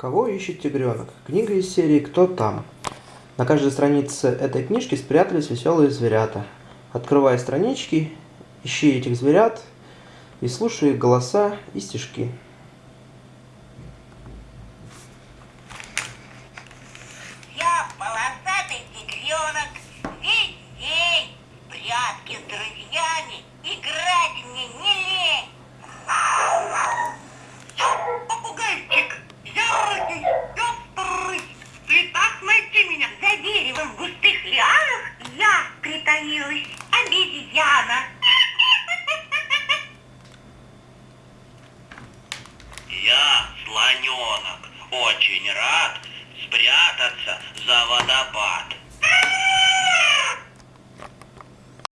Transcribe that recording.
Кого ищет тигренок? Книга из серии «Кто там?». На каждой странице этой книжки спрятались веселые зверята. Открывай странички, ищи этих зверят и слушай их голоса и стишки. что в густых лианах я притаилась, обезьяна. Я, слоненок, очень рад спрятаться за водопадом.